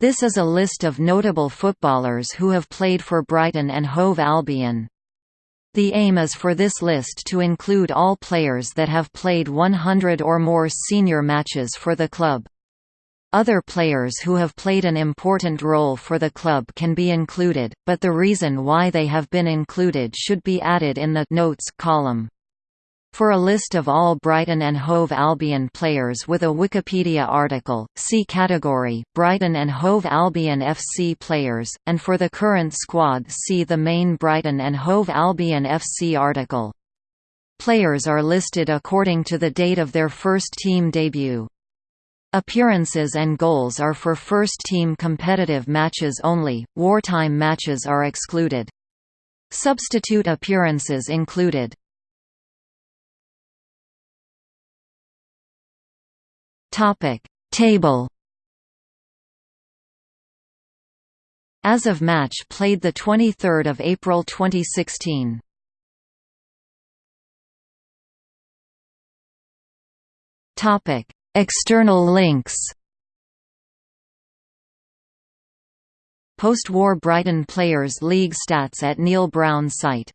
This is a list of notable footballers who have played for Brighton and Hove Albion. The aim is for this list to include all players that have played 100 or more senior matches for the club. Other players who have played an important role for the club can be included, but the reason why they have been included should be added in the «Notes» column. For a list of all Brighton and Hove Albion players with a Wikipedia article, see category, Brighton and Hove Albion FC players, and for the current squad see the main Brighton and Hove Albion FC article. Players are listed according to the date of their first team debut. Appearances and goals are for first-team competitive matches only, wartime matches are excluded. Substitute appearances included Topic Table As of match played the 23rd of April 2016. Topic External links Post-war Brighton Players League stats at Neil Brown site